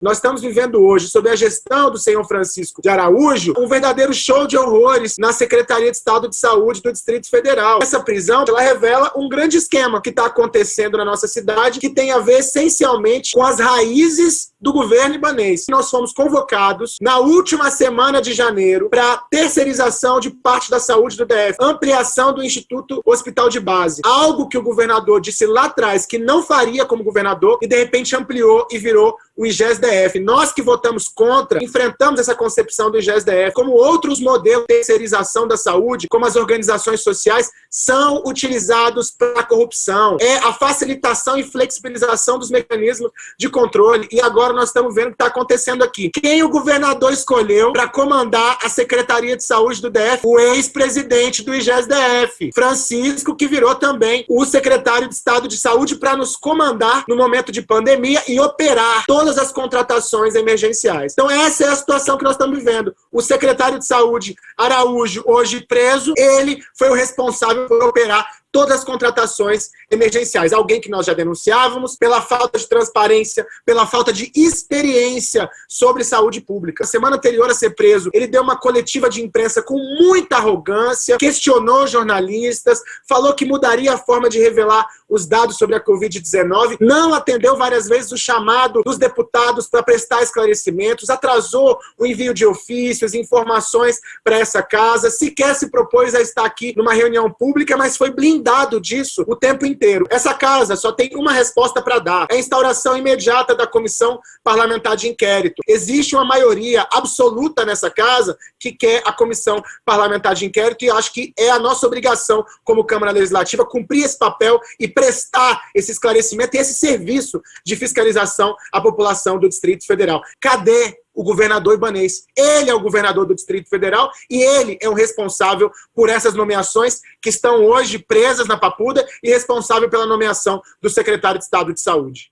Nós estamos vivendo hoje, sob a gestão do senhor Francisco de Araújo, um verdadeiro show de horrores na Secretaria de Estado de Saúde do Distrito Federal. Essa prisão, ela revela um grande esquema que está acontecendo na nossa cidade, que tem a ver essencialmente com as raízes do governo ibanês. Nós fomos convocados na última semana de janeiro para terceirização de parte da saúde do DF, ampliação do Instituto Hospital de Base. Algo que o governador disse lá atrás que não faria como governador e de repente ampliou e virou o Nós que votamos contra, enfrentamos essa concepção do IGES-DF, como outros modelos de terceirização da saúde, como as organizações sociais, são utilizados para a corrupção. É a facilitação e flexibilização dos mecanismos de controle. E agora nós estamos vendo o que está acontecendo aqui. Quem o governador escolheu para comandar a Secretaria de Saúde do DF? O ex-presidente do IGES-DF, Francisco, que virou também o secretário de Estado de Saúde para nos comandar no momento de pandemia e operar todas as contratações emergenciais. Então essa é a situação que nós estamos vivendo. O secretário de Saúde, Araújo, hoje preso, ele foi o responsável por operar todas as contratações emergenciais. Alguém que nós já denunciávamos pela falta de transparência, pela falta de experiência sobre saúde pública. Na semana anterior a ser preso, ele deu uma coletiva de imprensa com muita arrogância, questionou jornalistas, falou que mudaria a forma de revelar os dados sobre a Covid-19, não atendeu várias vezes o chamado dos deputados para prestar esclarecimentos, atrasou o envio de ofícios, informações para essa casa, sequer se propôs a estar aqui numa reunião pública, mas foi blindado blindado disso o tempo inteiro. Essa casa só tem uma resposta para dar, é a instauração imediata da comissão parlamentar de inquérito. Existe uma maioria absoluta nessa casa que quer a comissão parlamentar de inquérito e acho que é a nossa obrigação como Câmara Legislativa cumprir esse papel e prestar esse esclarecimento e esse serviço de fiscalização à população do Distrito Federal. Cadê o governador ibanês. Ele é o governador do Distrito Federal e ele é o responsável por essas nomeações que estão hoje presas na papuda e responsável pela nomeação do secretário de Estado de Saúde.